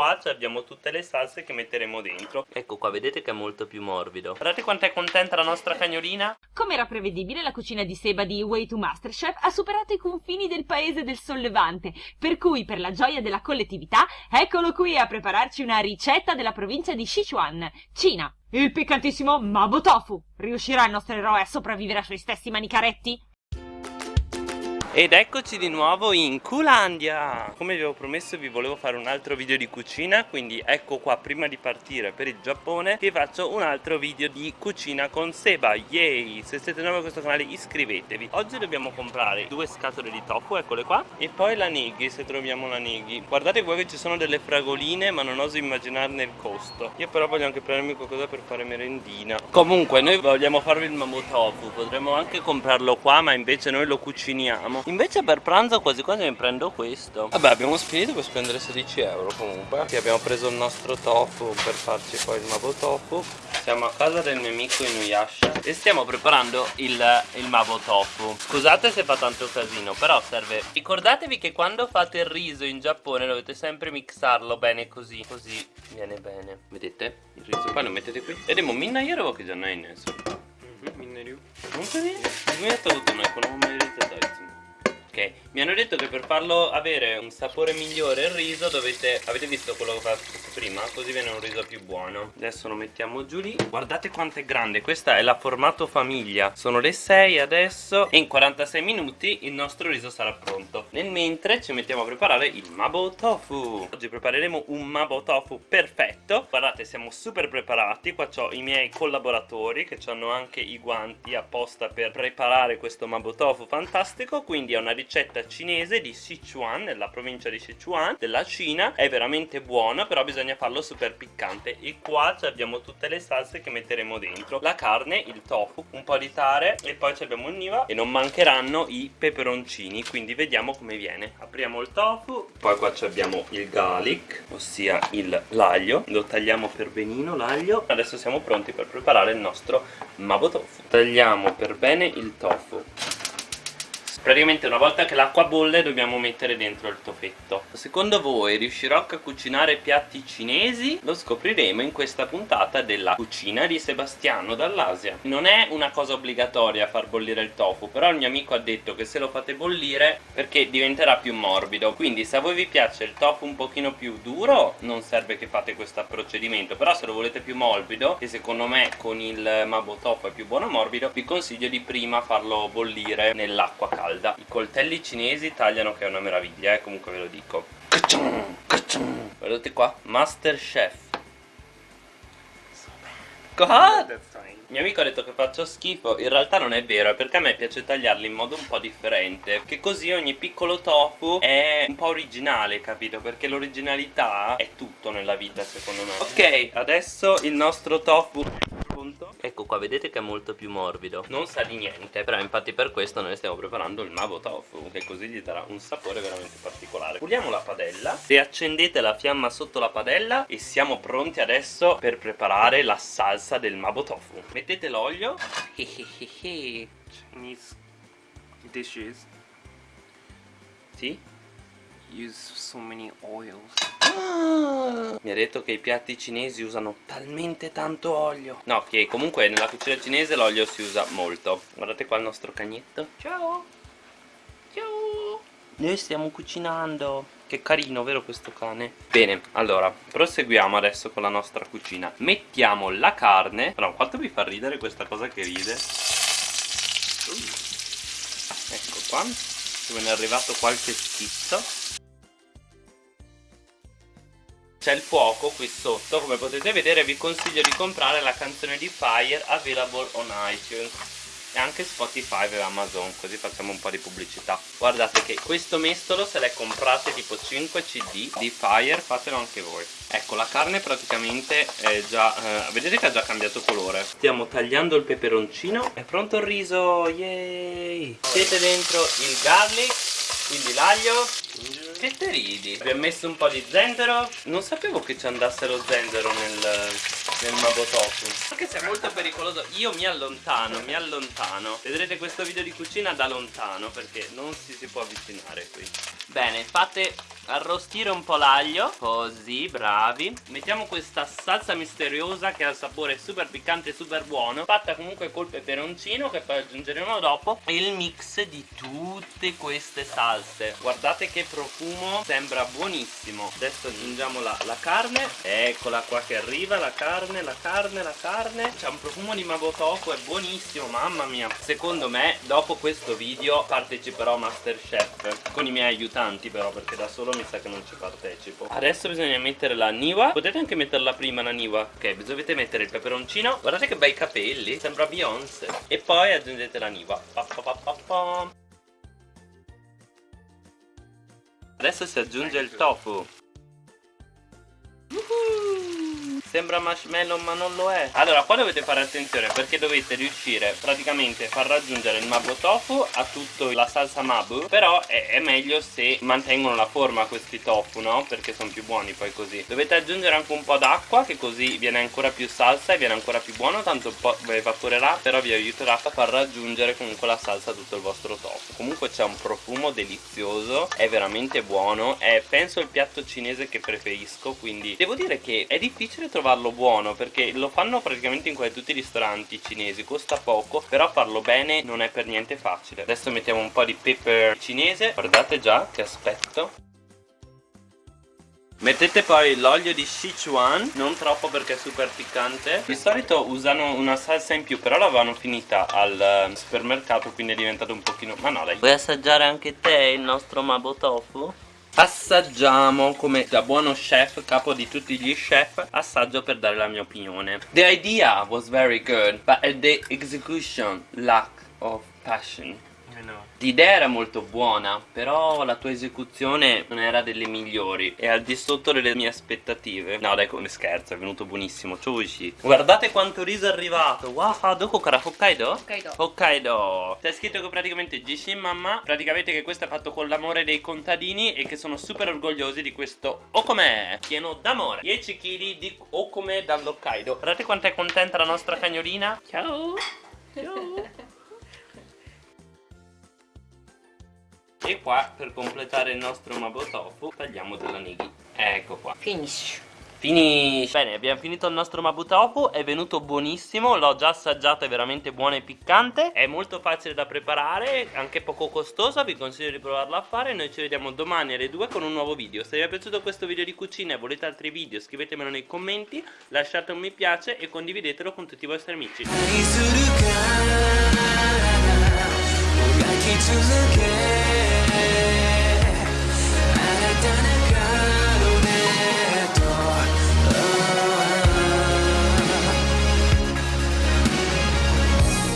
qua abbiamo tutte le salse che metteremo dentro Ecco qua, vedete che è molto più morbido Guardate quanto è contenta la nostra cagnolina Come era prevedibile, la cucina di Seba di Way to Masterchef ha superato i confini del paese del sollevante Per cui, per la gioia della collettività, eccolo qui a prepararci una ricetta della provincia di Sichuan, Cina il piccantissimo Mabo Tofu! Riuscirà il nostro eroe a sopravvivere ai suoi stessi manicaretti? Ed eccoci di nuovo in Culandia. Come vi avevo promesso vi volevo fare un altro video di cucina Quindi ecco qua prima di partire per il Giappone Vi faccio un altro video di cucina con Seba. Yay! Se siete nuovi a questo canale iscrivetevi. Oggi dobbiamo comprare due scatole di tofu, eccole qua E poi la nighi se troviamo la nighi. Guardate qua che ci sono delle fragoline ma non oso immaginarne il costo. Io però voglio anche prendermi qualcosa per fare merendina. Comunque noi vogliamo farvi il mambo tofu. Potremmo anche comprarlo qua ma invece noi lo cuciniamo Invece per pranzo quasi quasi mi prendo questo Vabbè abbiamo finito per spendere 16 euro comunque Qui abbiamo preso il nostro tofu per farci poi il mabo tofu Siamo a casa del mio amico Inuyasha E stiamo preparando il, il mabo tofu Scusate se fa tanto casino però serve Ricordatevi che quando fate il riso in Giappone dovete sempre mixarlo bene così Così viene bene Vedete? Il riso poi lo mettete qui E minna でもみんなやるわけじゃないねそれみんないるよ本当に自分やったことないこのまま入れてたいつも Ok, mi hanno detto che per farlo avere un sapore migliore il riso dovete... Avete visto quello che ho fatto prima? Così viene un riso più buono. Adesso lo mettiamo giù lì. Guardate quanto è grande, questa è la formato famiglia. Sono le 6 adesso E in 46 minuti il nostro riso sarà pronto. Nel mentre ci mettiamo a preparare il Mabo Tofu. Oggi prepareremo un Mabo Tofu perfetto. Guardate, siamo super preparati. Qua ho i miei collaboratori che hanno anche i guanti apposta per preparare questo Mabo Tofu fantastico. Quindi è una ricetta cinese di Sichuan, nella provincia di Sichuan, della Cina. È veramente buona, però bisogna farlo super piccante. E qua abbiamo tutte le salse che metteremo dentro. La carne, il tofu, un po' di tare e poi abbiamo il niva e non mancheranno i peperoncini, quindi vediamo come viene. Apriamo il tofu, poi qua abbiamo il garlic, ossia l'aglio. Lo tagliamo per benino l'aglio. Adesso siamo pronti per preparare il nostro mabo tofu. Tagliamo per bene il tofu praticamente una volta che l'acqua bolle dobbiamo mettere dentro il tofetto. Secondo voi riuscirò a cucinare piatti cinesi? lo scopriremo in questa puntata della cucina di Sebastiano dall'Asia. Non è una cosa obbligatoria far bollire il tofu però il mio amico ha detto che se lo fate bollire perché diventerà più morbido. Quindi se a voi vi piace il tofu un pochino più duro non serve che fate questo procedimento. Però se lo volete più morbido che secondo me con il mabo tofu è più buono morbido vi consiglio di prima farlo bollire nell'acqua calda calda. I coltelli cinesi tagliano che è una meraviglia eh, comunque ve lo dico. Guardate qua. Masterchef? Il mio amico ha detto che faccio schifo. In realtà non è vero È perché a me piace tagliarli in modo un po' differente. Che così ogni piccolo tofu È un po' originale capito? Perché l'originalità è tutto nella vita secondo me. Ok adesso il nostro tofu Ecco qua vedete che è molto più morbido. Non sa di niente Però infatti per questo noi stiamo preparando il mavo tofu Che così gli darà un sapore veramente particolare. Puliamo la padella. E accendete la fiamma sotto la padella E siamo pronti adesso per preparare la salsa del mavo tofu. Mettete l'olio. Chinese dishes. Sì use so many oils. Mi ha detto che i piatti cinesi usano talmente tanto olio. No che comunque nella cucina cinese l'olio si usa molto. Guardate qua il nostro cagnetto. Ciao. Ciao. Noi stiamo cucinando. Che carino, vero questo cane? Bene, allora, proseguiamo adesso con la nostra cucina. Mettiamo la carne. Però quanto mi fa ridere questa cosa che ride. Uh. Ecco qua Me ne è arrivato qualche schizzo. C'è il fuoco qui sotto come potete vedere vi consiglio di comprare la canzone di Fire available on iTunes e anche Spotify e Amazon così facciamo un po' di pubblicità. Guardate che questo mestolo se le comprate tipo 5 cd di Fire fatelo anche voi. Ecco la carne praticamente è già eh, vedete che ha già cambiato colore. Stiamo tagliando il peperoncino. È pronto il riso yay! Siete dentro il garlic quindi l'aglio. Che te ridi? Abbiamo messo un po' di zenzero. Non sapevo che ci andasse lo zenzero nel, nel mabotofu Anche se è molto pericoloso. Io mi allontano, mi allontano. Vedrete questo video di cucina da lontano Perché non si, si può avvicinare qui. Bene, fate arrostire un po' l'aglio Così, bravi. Mettiamo questa salsa misteriosa Che ha il sapore super piccante e super buono Fatta comunque col peperoncino Che poi aggiungeremo dopo E il mix di tutte queste salse. Guardate che profumo Sembra buonissimo. Adesso aggiungiamo la, la carne. Eccola qua che arriva La carne, la carne, la carne. C'è un profumo di magotoku È buonissimo, mamma mia. Secondo me, dopo questo video Parteciperò a Masterchef Con i miei aiutanti però Perché da solo mi sa che non ci partecipo. Adesso bisogna mettere la niwa. Potete anche metterla prima la niwa. Ok, dovete mettere il peperoncino. Guardate che bei capelli Sembra Beyoncé. E poi aggiungete la niwa. Pa, pa, pa. Adesso si aggiunge il tofu Sembra marshmallow ma non lo è. Allora qua dovete fare attenzione perché dovete riuscire praticamente a far raggiungere il mabu tofu a tutta la salsa mabu Però è, è, meglio se mantengono la forma questi tofu no? Perché sono più buoni poi così. Dovete aggiungere anche un po' d'acqua che così viene ancora più salsa e viene ancora più buono Tanto po' evaporerà però vi aiuterà a far raggiungere comunque la salsa a tutto il vostro tofu. Comunque c'è un profumo delizioso È veramente buono È penso il piatto cinese che preferisco Quindi devo dire che è difficile trovare trovarlo buono perché lo fanno praticamente in quasi tutti i ristoranti cinesi costa poco però farlo bene non è per niente facile. Adesso mettiamo un po' di pepper cinese guardate già che aspetto. Mettete poi l'olio di Sichuan, non troppo perché è super piccante. Di solito usano una salsa in più, però l'avevano finita al eh, supermercato quindi è diventato un pochino... Ma no dai. Vuoi assaggiare anche te il nostro Mabo Tofu? Assaggiamo come da buono chef, capo di tutti gli chef Assaggio per dare la mia opinione. The idea was very good But the execution lack of passion L'idea era molto buona, però la tua esecuzione non era delle migliori. E al di sotto delle mie aspettative. No dai come scherzo, è venuto buonissimo. Chushi Guardate quanto riso è arrivato. Wow, doko kara Hokkaido? Hokkaido. Hokkaido. C'è scritto che praticamente Jishin Mamma Praticamente che questo è fatto con l'amore dei contadini E che sono super orgogliosi di questo Okome Pieno d'amore. 10 kg di Okome dall'Hokkaido. Guardate quanto è contenta la nostra cagnolina Ciao E qua per completare il nostro mabotofu tagliamo della nighi. Ecco qua. Finish Finish Bene abbiamo finito il nostro mabutofu È venuto buonissimo L'ho già assaggiato È veramente buono e piccante È molto facile da preparare Anche poco costoso Vi consiglio di provarlo a fare Noi ci vediamo domani alle 2 con un nuovo video. Se vi è piaciuto questo video di cucina E volete altri video Scrivetemelo nei commenti Lasciate un mi piace E condividetelo con tutti i vostri amici